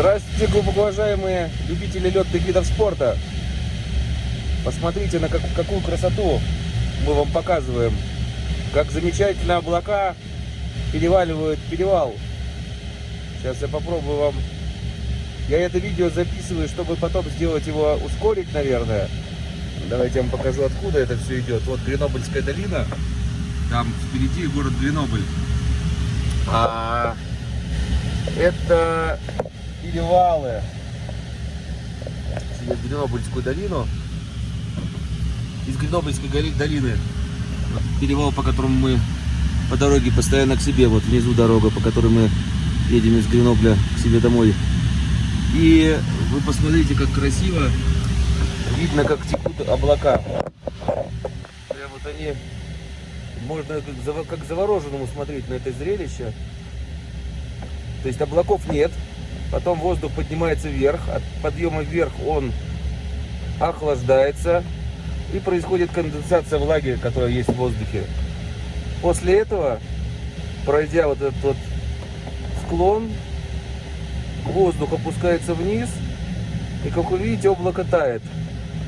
Здравствуйте, глубоко уважаемые любители летных видов спорта. Посмотрите, на как, какую красоту мы вам показываем. Как замечательно облака переваливают перевал. Сейчас я попробую вам... Я это видео записываю, чтобы потом сделать его, ускорить, наверное. Давайте я вам покажу, откуда это все идет. Вот Гренобыльская долина. Там впереди город Гренобль. А это перевалы через Гренобыльскую долину. Из Гренобыльской долины перевал, по которому мы по дороге постоянно к себе. Вот внизу дорога, по которой мы едем из Гренобля к себе домой. И вы посмотрите, как красиво видно, как текут облака. Прям вот они, можно как, завороженному смотреть на это зрелище. То есть облаков нет, потом воздух поднимается вверх, от подъема вверх он охлаждается и происходит конденсация влаги, которая есть в воздухе. После этого, пройдя вот этот вот склон, воздух опускается вниз, и как вы видите, облако тает.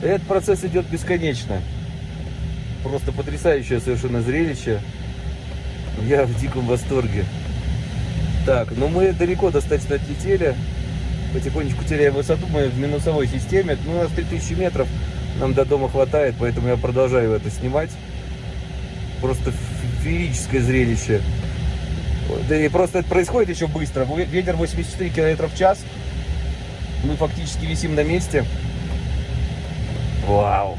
И этот процесс идет бесконечно. Просто потрясающее совершенно зрелище. Я в диком восторге. Так, ну мы далеко достаточно отлетели. Потихонечку теряем высоту. Мы в минусовой системе. Ну, у нас 3000 метров. Нам до дома хватает, поэтому я продолжаю это снимать. Просто феерическое зрелище. Да и просто это происходит еще быстро. Ветер 84 км в час. Мы фактически висим на месте. Вау.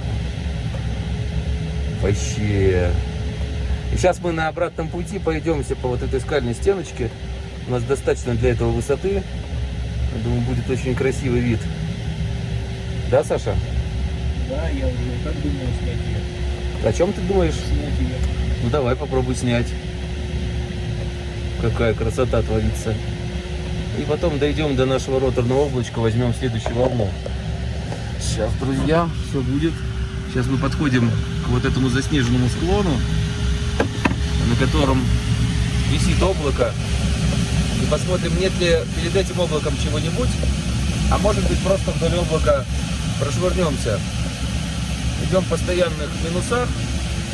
Вообще. И сейчас мы на обратном пути пойдемся по вот этой скальной стеночке. У нас достаточно для этого высоты. Я думаю, будет очень красивый вид. Да, Саша? Да, я уже так думаю снять ее. О чем ты думаешь? Снять ее. Ну давай попробуй снять. Какая красота творится. И потом дойдем до нашего роторного облачка, возьмем следующую волну. Сейчас, друзья, все будет. Сейчас мы подходим к вот этому заснеженному склону, на котором висит облако. Посмотрим, нет ли перед этим облаком чего-нибудь. А может быть, просто вдоль облака прошвырнемся. Идем в постоянных минусах,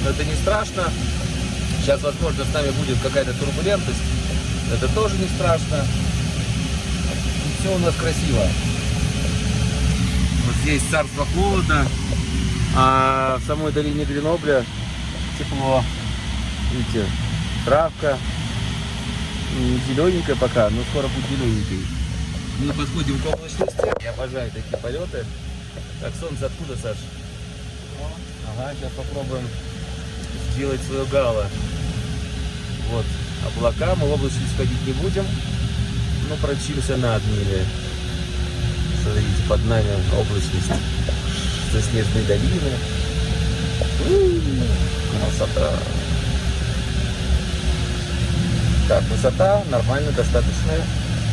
но это не страшно. Сейчас, возможно, с нами будет какая-то турбулентность. Это тоже не страшно. И все у нас красиво. Вот здесь царство холода, а в самой долине Гренобля тепло. Видите, травка. Не зелененькая пока, но скоро будет зелененькой. Мы подходим к облачности. Я обожаю такие полеты. Так, солнце откуда, Саш? Ага, сейчас попробуем сделать свое гало. Вот, облака. Мы в облачность ходить не будем, но прочимся над ними. Смотрите, под нами облачность заснеженной долины. Красота. Так, высота нормально, достаточная.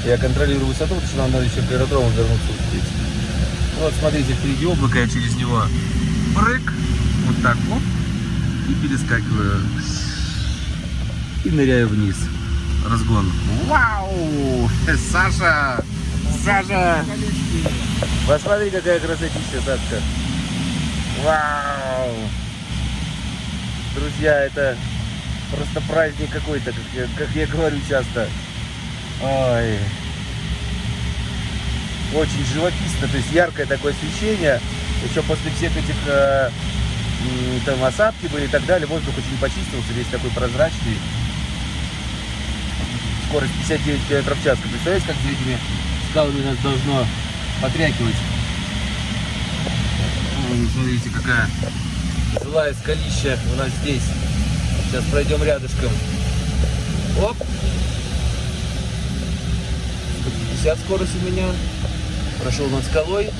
Я контролирую высоту, потому что нам надо еще к аэродрому вернуться успеть. Вот, смотрите, впереди облако, я через него прыг, вот так вот, и перескакиваю. И ныряю вниз. Разгон. Вау! Саша! Саша! Посмотри, какая красотища, Сашка. Вау! Друзья, это просто праздник какой-то, как я, как я говорю часто. Ой. Очень живописно, то есть яркое такое освещение. Еще после всех этих э, там осадки были и так далее, воздух очень почистился, весь такой прозрачный. Скорость 59 км в час. Представляете, как за этими скалами нас должно потрякивать? Смотрите, какая злая скалища у нас здесь. Сейчас пройдем рядышком. Оп! 150 скорость у меня. Прошел над скалой.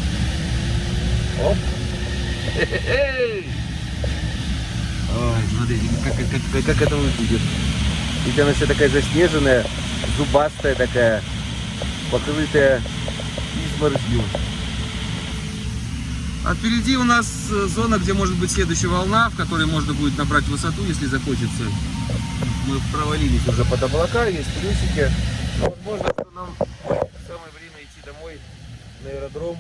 Оп! Ой, смотрите, как, как, как, как это выглядит. Ведь она вся такая заснеженная, зубастая такая, покрытая изморозью. А впереди у нас э, зона, где может быть следующая волна, в которой можно будет набрать высоту, если захочется. Мы провалились уже под облака, есть плюсики. Но возможно, что нам самое время идти домой на аэродром.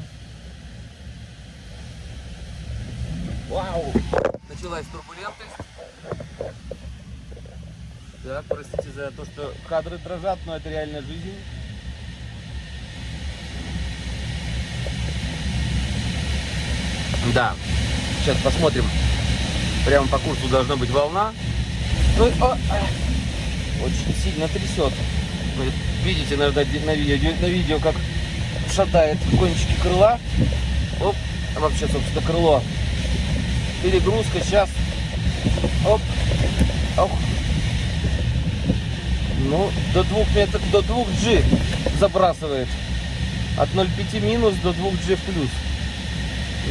Вау! Началась турбулентность. Так, простите за то, что кадры дрожат, но это реальная жизнь. Да, сейчас посмотрим. Прямо по курсу должна быть волна. Ну, о, очень сильно трясет. Вы видите, наверное, на видео, на видео, как шатает кончики крыла. Оп, а вообще, собственно, крыло. Перегрузка сейчас. Оп. Ох. Ну, до 2 метров, до 2G забрасывает. От 0,5 минус до 2G плюс.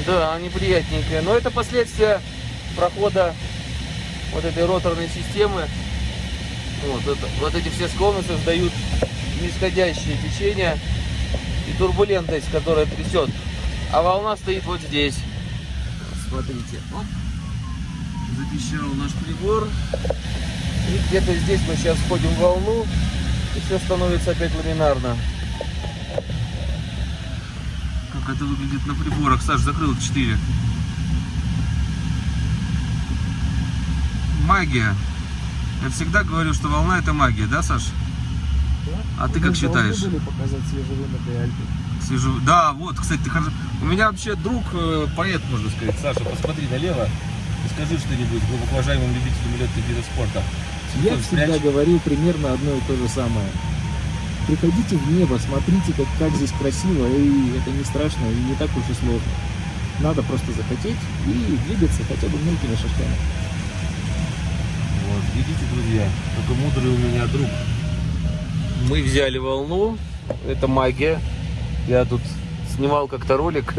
Да, неприятненькое. Но это последствия прохода вот этой роторной системы. Вот, это, вот эти все склоны создают нисходящее течение и турбулентность, которая трясет. А волна стоит вот здесь. Смотрите. Оп. Запищал наш прибор. И где-то здесь мы сейчас входим в волну. И все становится опять ламинарно. Как это выглядит на приборах? Саш, закрыл 4. Магия. Я всегда говорю, что волна это магия, да, Саш? А ты как считаешь? были показать свежевымытые Альпы. Свежу... Да, вот, кстати, ты хорошо. У меня вообще друг э, поэт, можно сказать. Саша, посмотри налево и скажи что-нибудь глубоко уважаемым любителям летных видов спорта. Я всегда спрячь. говорил примерно одно и то же самое. Приходите в небо, смотрите, как, как здесь красиво, и это не страшно, и не так уж и сложно. Надо просто захотеть и двигаться хотя бы мелкими шажками. Вот, видите, друзья, какой мудрый у меня друг. Мы взяли волну, это магия. Я тут снимал как-то ролик,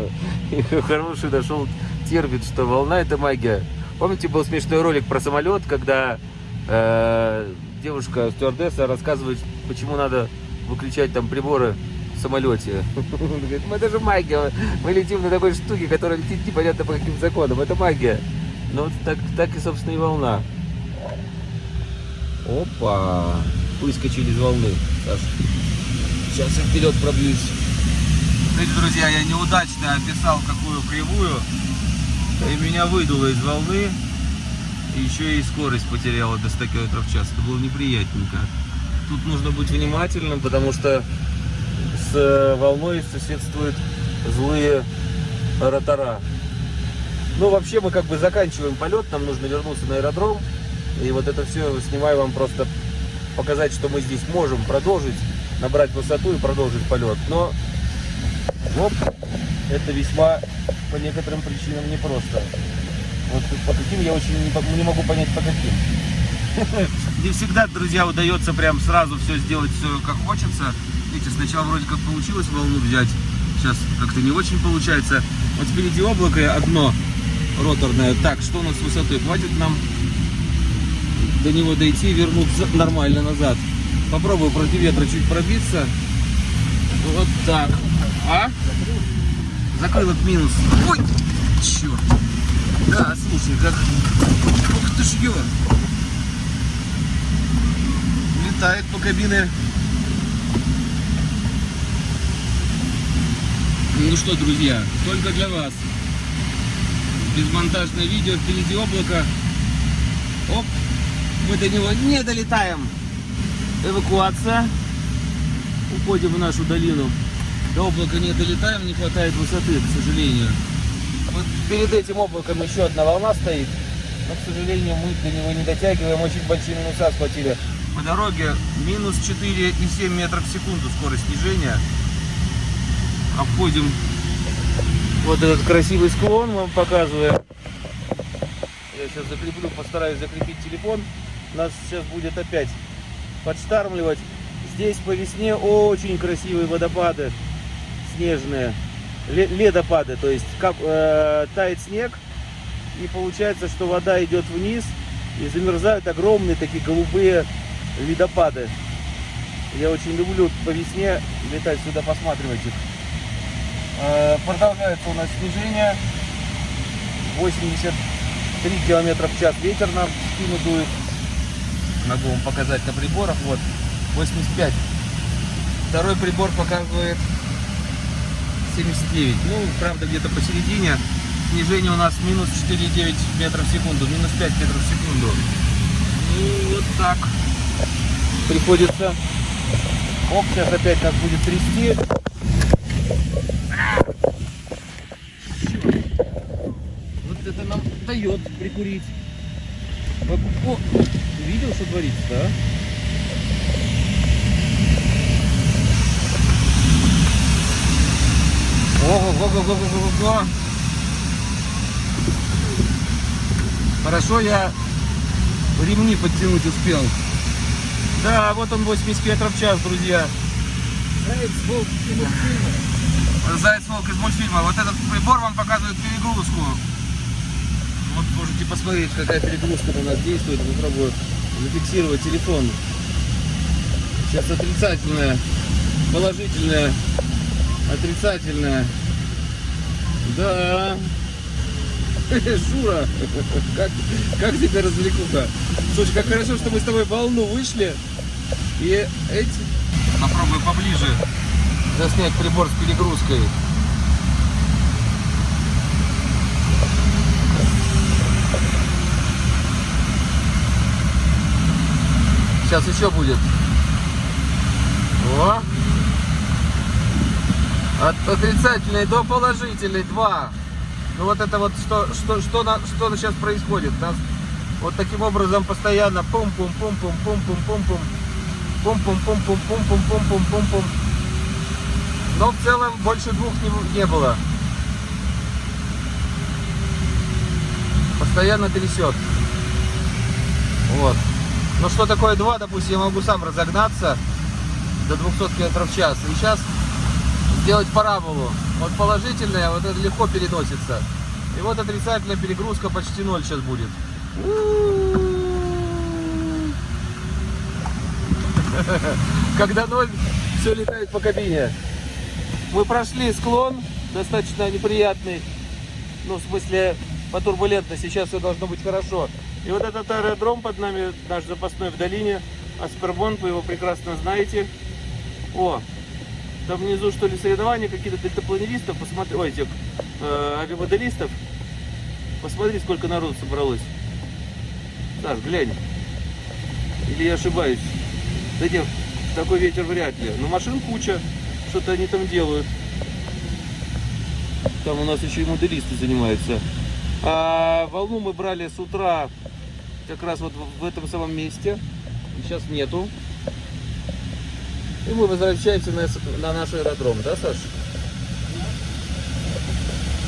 и хороший нашел термин, что волна это магия. Помните, был смешной ролик про самолет, когда э, девушка стюардесса рассказывает, почему надо выключать там приборы в самолете. Говорит, ну это же магия, мы летим на такой штуке, которая летит непонятно по каким законам, это магия. Ну вот так, так и, собственно, и волна. Опа! Выскочили из волны. Саш. Сейчас я вперед пробьюсь. Кстати, друзья, я неудачно описал какую кривую. И меня выдуло из волны. Еще и скорость потеряла до 100 км в час. Это было неприятненько. Тут нужно быть внимательным, потому что с э, волной соседствуют злые ротора. Ну, вообще мы как бы заканчиваем полет, нам нужно вернуться на аэродром. И вот это все снимаю вам просто показать, что мы здесь можем продолжить, набрать высоту и продолжить полет. Но оп, это весьма по некоторым причинам непросто. Вот по каким я очень не, не могу понять по каким. Не всегда, друзья, удается прям сразу все сделать, все как хочется. Видите, сначала вроде как получилось волну взять, сейчас как-то не очень получается. Вот впереди облако одно роторное. Так, что у нас с высотой? Хватит нам до него дойти и вернуться нормально назад. Попробую против ветра чуть пробиться. Вот так. А? Закрылок минус. Ой, черт. Да, слушай, как... Ух ты ж ё. Летает по кабине. Ну что, друзья, только для вас. Безмонтажное видео, впереди облако. Оп, мы до него не долетаем. Эвакуация. Уходим в нашу долину. До облака не долетаем, не хватает высоты, к сожалению. Вот перед этим облаком еще одна волна стоит. Но, к сожалению, мы до него не дотягиваем. Очень большие минуса схватили. По дороге минус 4,7 метров в секунду скорость снижения. Обходим вот этот красивый склон, вам показываем. Я сейчас закреплю, постараюсь закрепить телефон. Нас сейчас будет опять подштармливать. Здесь по весне очень красивые водопады снежные. Ле- Ледопады, то есть кап- э, тает снег. И получается, что вода идет вниз. И замерзают огромные такие голубые ледопады. Я очень люблю по весне летать сюда, посматривать их. Э, Продолжается у нас снижение. 83 километра в час ветер нам в спину дует. Могу вам показать на приборах. Вот 85. Второй прибор показывает 79. Ну, правда, где-то посередине. Снижение у нас минус 4,9 метров в секунду, минус 5 метров в секунду. Ну, вот так. Приходится... Оп, сейчас опять нас будет трясти. Вот это нам дает прикурить. О, видел, что творится, да? Ого-го-го-го-го-го. Хорошо я ремни подтянуть успел. Да, вот он 80 метров в час, друзья. Заяц, волк и мультфильмы. Заяц волк из мультфильма. Вот этот прибор вам показывает перегрузку. Вот можете посмотреть, какая перегрузка у нас действует. Попробую зафиксировать телефон. Сейчас отрицательная, положительная, отрицательная. Да. Шура, как, как тебе развлекуха? Слушай, как хорошо, что мы с тобой волну вышли. И эти... Попробую поближе заснять прибор с перегрузкой. Сейчас еще будет. О! От отрицательной до положительной 2. Ну вот это вот что, что, что, на, что сейчас происходит. Нас вот таким образом постоянно пум пум пум пум пум пум пум пум пум пум пум пум пум пум пум пум пум пум Но в целом больше двух не, не было. Постоянно трясет. Вот. Ну что такое 2, допустим, я могу сам разогнаться до 200 км в час. И сейчас сделать параболу. Вот положительная, вот это легко переносится. И вот отрицательная перегрузка почти ноль сейчас будет. Когда ноль, все летает по кабине. Мы прошли склон, достаточно неприятный. Ну, в смысле, по турбулентности. Сейчас все должно быть хорошо. И вот этот аэродром под нами, наш запасной в долине, Аспербонт, вы его прекрасно знаете. О, там внизу что ли соревнования какие-то дельтапланеристов, посмотри, ой, этих э, авиамоделистов. Посмотри, сколько народу собралось. Саш, глянь. Или я ошибаюсь? Да нет, такой ветер вряд ли. Но машин куча, что-то они там делают. Там у нас еще и моделисты занимаются. А волну мы брали с утра как раз вот в этом самом месте. Сейчас нету. И мы возвращаемся на, на наш аэродром, да, Саш?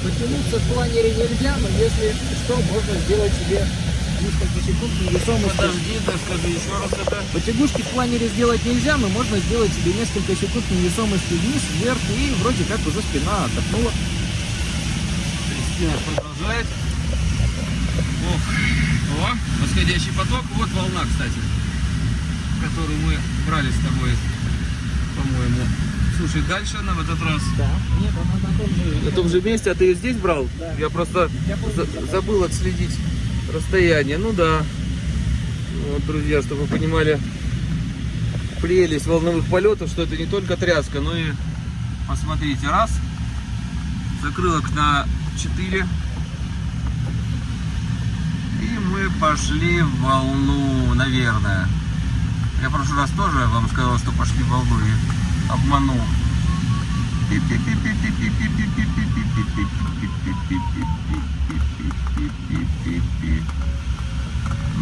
Потянуться в планере нельзя, но если что, можно сделать себе несколько секунд невесомости. Подожди, да скажи еще раз это. Потягушки в планере сделать нельзя, но можно сделать себе несколько секунд невесомости вниз, вверх, и вроде как уже спина отдохнула. Кристина продолжает. Ох. О, восходящий поток. Вот волна, кстати, которую мы брали с тобой, по-моему. Слушай, дальше она в этот раз. Да. Нет, она на том же. На том же месте, а ты ее здесь брал? Да. Я просто Я помню, за- забыл отследить расстояние. Ну да. Вот, друзья, чтобы вы понимали прелесть волновых полетов, что это не только тряска, но и посмотрите, раз, закрылок на 4, и мы пошли в волну, наверное. Я в прошлый раз тоже вам сказал, что пошли в волну и обманул.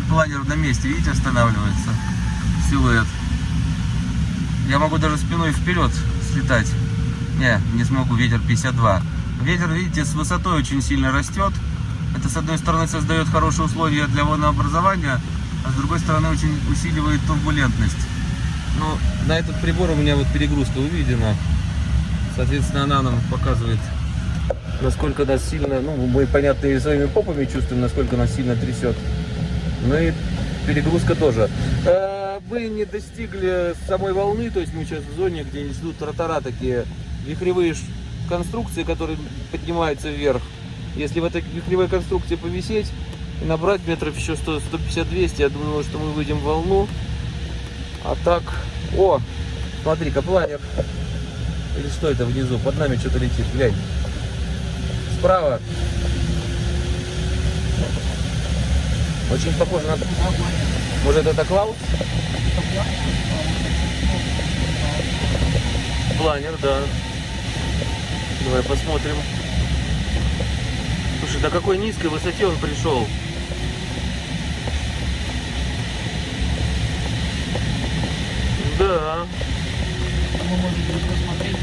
Планер на месте, видите, останавливается. Силуэт. Я могу даже спиной вперед слетать. Не, не смогу, ветер 52. Ветер, видите, с высотой очень сильно растет. Это, с одной стороны, создает хорошие условия для волнообразования, а с другой стороны, очень усиливает турбулентность. Ну, на этот прибор у меня вот перегрузка выведена. Соответственно, она нам показывает, насколько нас сильно, ну, мы, понятно, и своими попами чувствуем, насколько нас сильно трясет. Ну и перегрузка тоже. Э, Мы не достигли самой волны, то есть мы сейчас в зоне, где идут ротора такие, вихревые конструкции, которые поднимаются вверх. Если в этой вихревой конструкции повисеть и набрать метров еще 100, 150-200, я думаю, что мы выйдем в волну. А так, о, смотри-ка. Или что это внизу? Под нами что-то летит, глянь. Справа. Очень похоже на... Может это Клаус? Планер, да. Давай посмотрим. Слушай, до какой низкой высоте он пришел? Да. Мы можем посмотреть,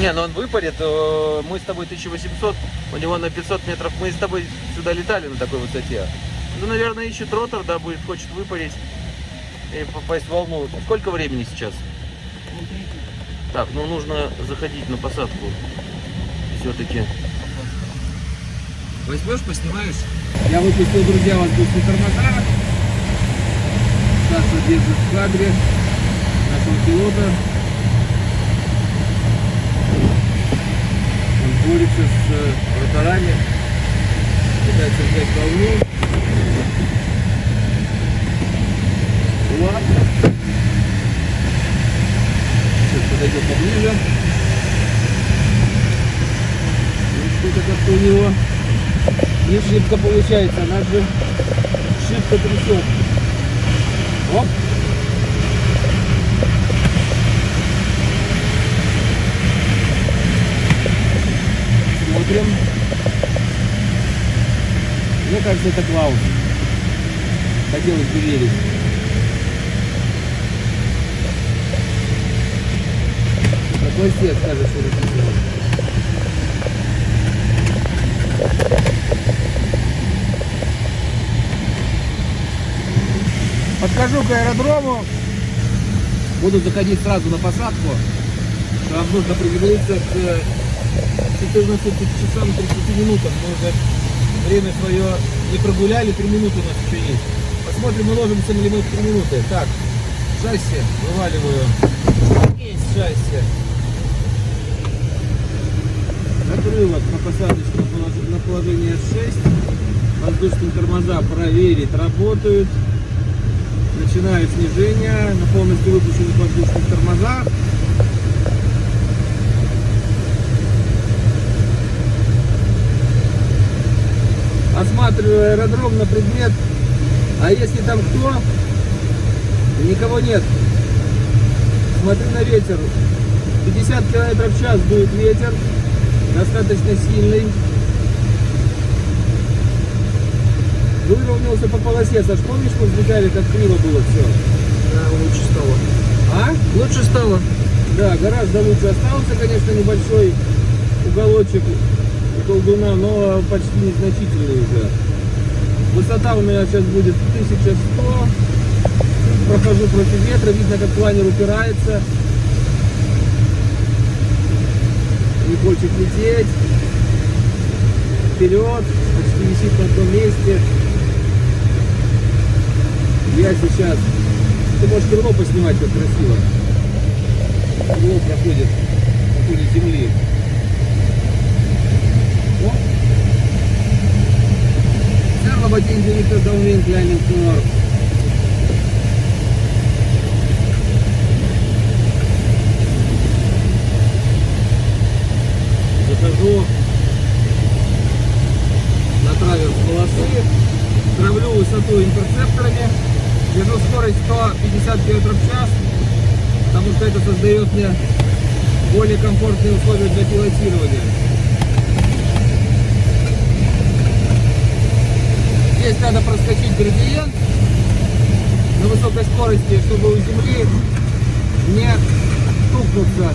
Не, ну он выпадет. э, Мы с тобой 1800, у него на 500 метров. Мы с тобой сюда летали на такой высоте. Ну, наверное, ищет ротор, да, будет, хочет выпарить и попасть в волну. Сколько времени сейчас? Так, ну нужно заходить на посадку. Все-таки. Возьмешь, поснимаешь? Я выпустил, друзья, воздушные тормоза. Саша держит в кадре нашего пилота. Он борется с э, роторами, пытается взять волну. Вот. Сейчас подойдет поближе. Вот что-то как-то у него не шибко получается, нас же шибко трясет. Оп. Смотрим. Мне кажется, это Клаус. Хотелось бы верить. Какой свет скажешь, что это Подхожу к аэродрому. Буду заходить сразу на посадку. Нам нужно приземлиться к 14 часам 30 минутам. Мы уже время свое не прогуляли, 3 минуты у нас еще есть. Посмотрим, уложимся ли мы в 3 минуты. Так, шасси вываливаю. Есть шасси. Отрывок на посадочное полож- на положение 6. Воздушные тормоза проверить, работают. Начинаю снижение на полностью выпущенных воздушных тормозах. Осматриваю аэродром на предмет, а если там кто, никого нет. Смотрю на ветер. 50 километров в час дует ветер, достаточно сильный. Выровнялся по полосе. Саш, помнишь, мы взлетали, как криво было все? Да, лучше стало. А? Лучше стало. Да, гораздо лучше. Остался, конечно, небольшой уголочек у колдуна, но почти незначительный уже. Высота у меня сейчас будет 1100. Прохожу против ветра, видно, как планер упирается. Не хочет лететь. Вперед, почти висит на том месте. Я сейчас... Ты можешь крыло поснимать, как красиво крыло проходит по фоне земли. О! Servo batendo da un vento là nel nord. Захожу на траверс полосы, травлю высоту интерцепторами, держу скорость 150 км в час, потому что это создает мне более комфортные условия для пилотирования. Здесь надо проскочить градиент на высокой скорости, чтобы у земли не стукнуться.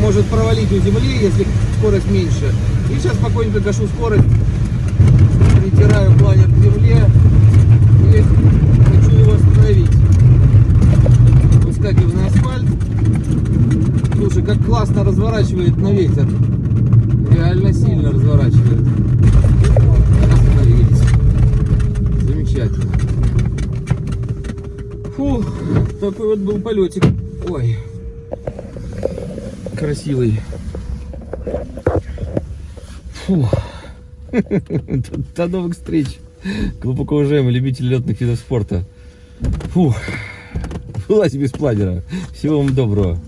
Может провалить у земли, если скорость меньше. И сейчас спокойненько гашу скорость, притираю планер к земле хочу его остановить выскакиваю на асфальт. Слушай, как классно разворачивает на ветер. Реально сильно разворачивает. Остановились. Замечательно. Фух, такой вот был полетик. Ой. Красивый. Фух. До новых встреч. Глубоко уважаемые любители летных видов спорта. Фух. обылась без планера. Всего вам доброго.